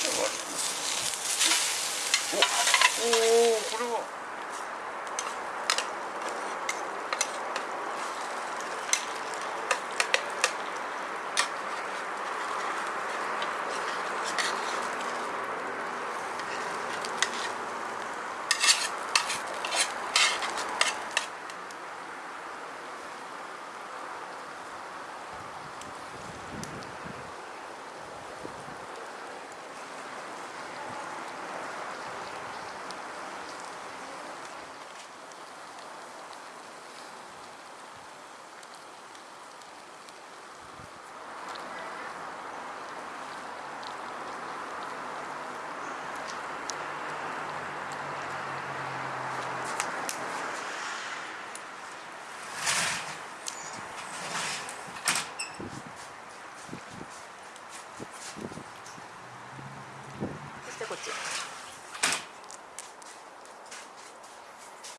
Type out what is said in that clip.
Всего.